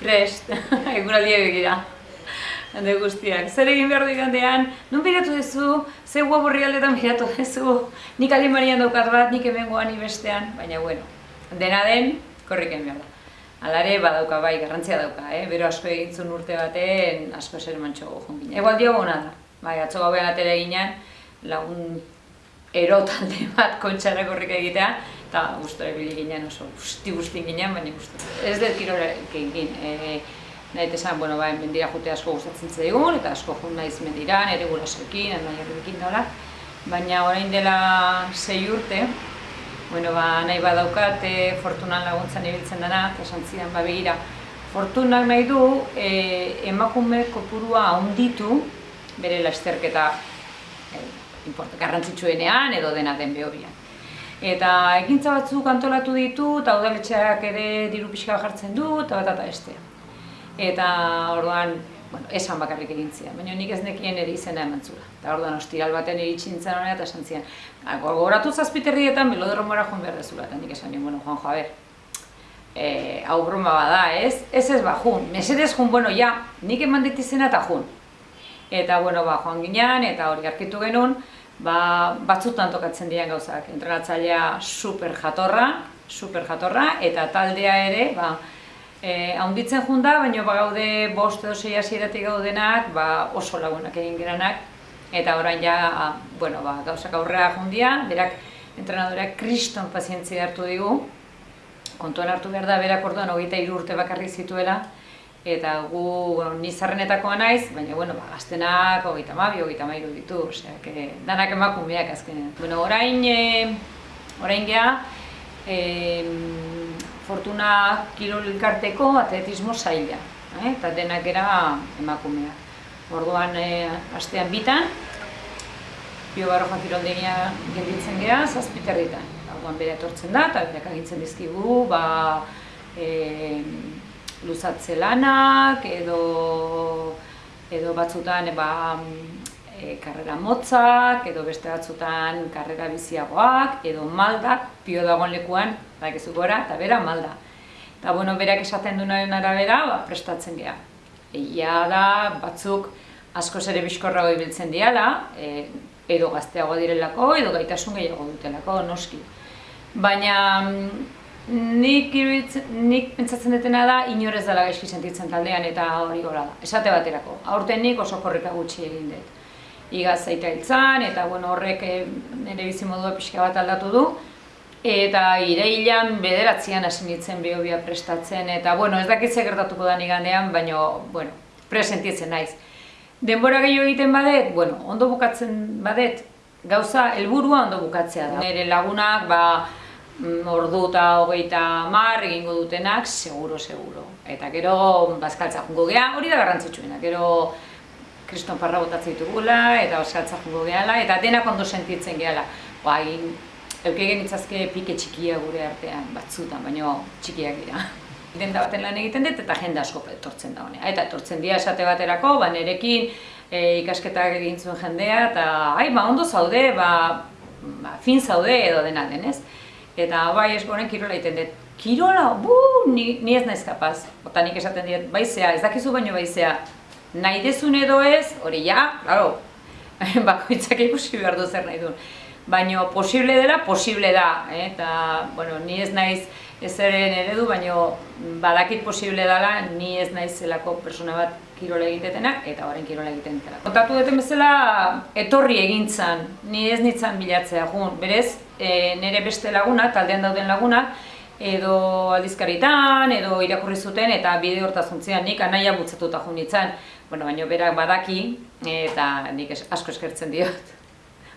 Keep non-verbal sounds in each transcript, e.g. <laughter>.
prest, <laughs> eguraldia begira. Hande guztiak. Zer egin behar du igandean, nun biratu duzu, ze web aldetan biratu duzu, nik alimarian daukat bat, nik hemen goan bestean, baina bueno, dena den, korrik egin behar da. Alare badauka bai, garrantzia dauka, eh? bero asko egintzun urte baten, asko zer mantxo gojon ginen. Egoal dio gona da, bai, atzo gauean atera ginen, lagun ero talde bat kontxara korrik egitea, eta gustora ibili ginen oso guzti guzti ginen, baina guztu. Ez dut kirolak egin, e, nahi esan, bueno, bai, mendira jute asko gustatzen zaigun, eta asko jun naiz mendira, nire gurasoekin, nahi herrikin dola. Baina orain dela sei urte, bueno, ba, nahi badaukat, e, fortunan laguntzan ibiltzen dena, eta esan zidan, ba, begira, fortunak nahi du, e, emakume kopurua handitu bere lasterketa e, garrantzitsuenean edo dena den behobian. Eta ekintza batzuk antolatu ditu, eta udaletxeak ere diru pixka jartzen du, eta bat eta este. Eta orduan, bueno, esan bakarrik egin zian, baina nik ez nekien ere izena eman zula. Eta orduan, ostiral baten iritsi nintzen honera eta esan zian, ah, gogoratu zazpiterrietan melodromora joan behar dezula, eta nik esan nien, bueno, Juan Javier, e, hau broma bada, ez? Ez ez ba, jun, mesedez jun, bueno, ja, nik eman dit izena eta jun. Eta, bueno, ba, joan ginean, eta hori arkitu genuen, ba, batzutan tokatzen dian gauzak. Entrenatzailea super jatorra, super jatorra, eta taldea ere, ba, E, haunditzen junda, baina ba gaude bost edo sei hasieratik gaudenak, ba oso lagunak egin geranak, eta orain ja, a, bueno, ba, gauzak aurrera jundia, berak entrenadoreak kriston pazientzia hartu digu, kontuan hartu behar da, berak orduan hogeita urte bakarrik zituela, eta gu bueno, nizarrenetakoa naiz, baina bueno, ba, gaztenak hogeita mabi, hogeita mairu ditu, osea, que danak emakumeak azkenean. Bueno, orain, e, orain geha, e, Fortuna Kirol Elkarteko atletismo zaila, eh? eta denak era emakumea. Orduan, eh, astean bitan, Pio Baroja Kiroldegia gelditzen geha, zazpiterritan. Orduan bere etortzen da, eta berak agintzen dizkigu, ba, e, luzatze lanak, edo, edo batzutan, ba, e, karrera motzak, edo beste batzutan karrera biziagoak, edo maldak, pio dagoen lekuan, badakizu gora, eta bera malda. Eta bueno, berak esaten duenaren arabera, ba, prestatzen geha. Egia da, batzuk asko ere bizkorrago ibiltzen diala, e, edo gazteago direlako, edo gaitasun gehiago dutelako, noski. Baina nik, nik pentsatzen dutena da, inorez dela gaizki sentitzen taldean eta hori gora da. Esate baterako, aurten nik oso korrika gutxi egin dut igaz zaita hiltzan, eta bueno, horrek e, nire bizimodua pixka bat aldatu du. Eta ireilan bederatzean hasi nintzen biobia prestatzen, eta bueno, ez dakitze gertatuko da nigandean, baina, bueno, presentitzen naiz. Denbora gehiago egiten badet, bueno, ondo bukatzen badet, gauza helburua ondo bukatzea da. Nire lagunak, ba, ordu eta hogeita mar egingo dutenak, seguro, seguro. Eta gero, bazkaltza jungo geha, hori da garrantzitsuena, gero, kriston parra botatzen ditugula, eta oskatza jugo gehala, eta denak ondo sentitzen gehala. Ba, euke genitzazke pike txikia gure artean, batzutan, baina txikiak dira. <laughs> Denda baten lan egiten dut eta jende asko etortzen da honea. Eta etortzen dira esate baterako, ba, nerekin e, ikasketak egin zuen jendea, eta ai, ba, ondo zaude, ba, ba, fin zaude edo dena denez. Eta bai eskoren kirola egiten dut. Kirola, bu, ni, ni ez naiz kapaz. Ota nik esaten dut, baizea, ez dakizu baino baizea, nahi dezun edo ez, hori ja, claro, <laughs> bakoitzak ikusi behar du zer nahi duen. Baina posible dela, posible da, eh? eta bueno, ni ez naiz ez eren eredu, baina badakit posible dela, ni ez naiz zelako persona bat kirola egitetena, eta horren kirola egiten dela. Kontatu duten bezala, etorri egintzan, ni ez nitzan bilatzea, jun, berez, e, nire beste laguna, taldean dauden laguna, edo aldizkaritan, edo irakurri zuten, eta bide hortazuntzean nik anaia butzatuta jo nintzen bueno, baina berak badaki eta nik asko eskertzen diot.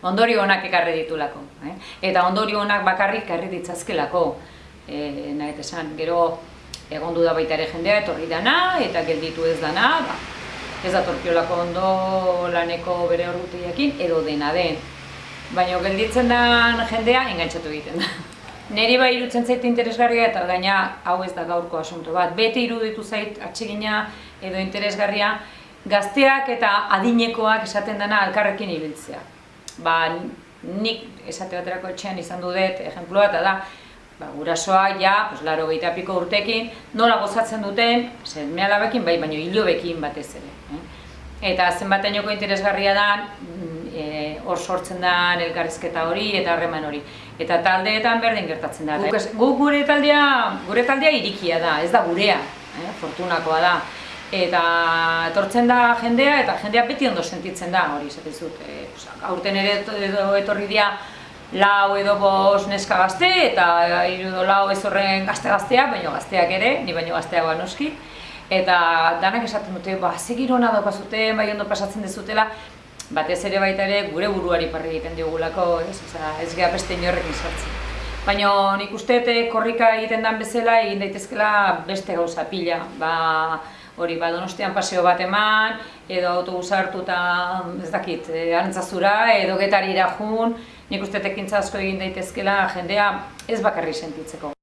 Ondorio honak ekarri ditulako, eh? Eta ondorio honak bakarrik ekarri ditzazkelako. Eh, nahi esan, gero egondu da baita ere jendea etorri dana eta gelditu ez dana, ba, ez da torkiolako ondo laneko bere orduteekin edo dena den. Baina gelditzen den jendea engantzatu egiten da. <laughs> Neri bai irutzen zait interesgarria eta gaina hau ez da gaurko asunto bat. Bete iruditu zait atsegina edo interesgarria gazteak eta adinekoak esaten dena alkarrekin ibiltzea. Ba, nik esate baterako etxean izan dudet, ejemplua eta da, ba, gurasoak ja, pues, laro piko urtekin, nola gozatzen duten, seme alabekin, bai, baino hilobekin batez ere. Eh? Eta zenbatenoko interesgarria da, mm, e, hor sortzen da elkarrizketa hori eta harreman hori. Eta taldeetan berdin gertatzen da. Guk, guk gure taldea, gure taldea irikia da, ez da gurea, eh? fortunakoa da. Eta etortzen da jendea, eta jendea beti ondo sentitzen da, hori esaten zut. E, pues, aurten ere etorri dira lau edo bost neska gazte, eta hiru edo lau ez horren gazte-gazteak, baino gazteak ere, ni baino gazteagoa noski. Eta danak esaten dute, ba, ze girona daukazute, bai ondo pasatzen dezutela, batez ere baita ere gure buruari parri egiten diogulako, ez, Osea, ez geha beste inorrekin sartzen. Baina nik uste dut korrika egiten dan bezala egin daitezkela beste gauza pila. Ba, hori, ba, donostian paseo bat eman, edo autobusa hartu eta ez dakit, e, arantzazura, edo getarira jun, nik uste dut ekintza asko egin daitezkela jendea ez bakarri sentitzeko.